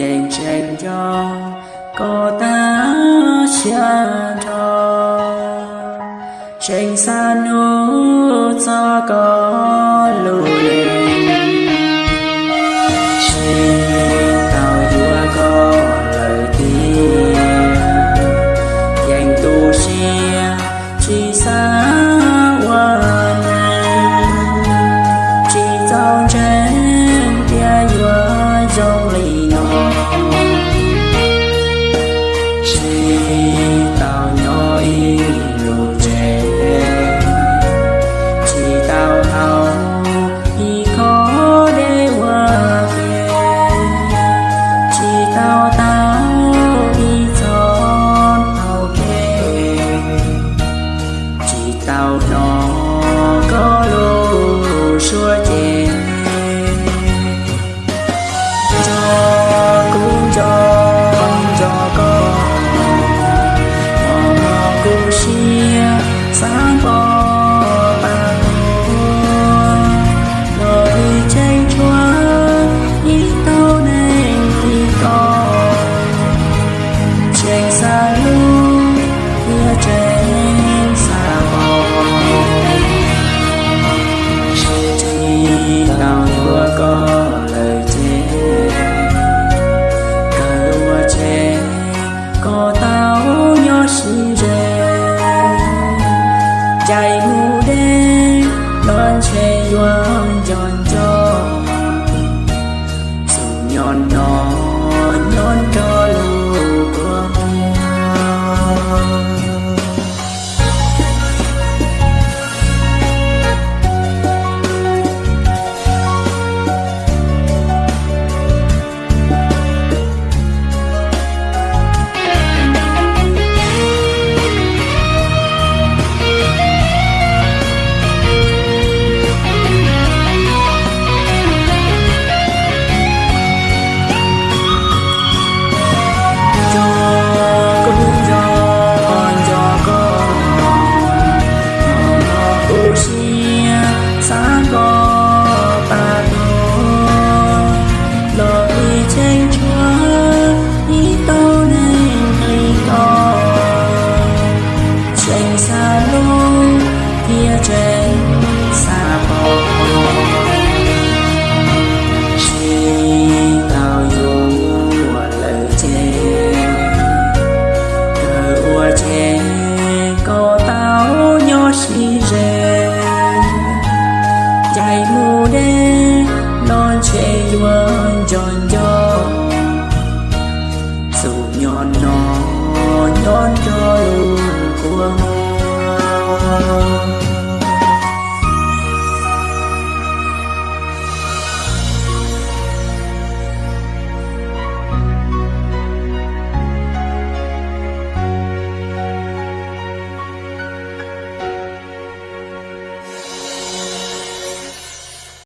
dành dành cho có ta xa cho. Tranh xa nô cho có. sound ใจหมูแดงนอนเชยวางจอนจอสู่ยอนนอนนอนจอ luôn tròn tròn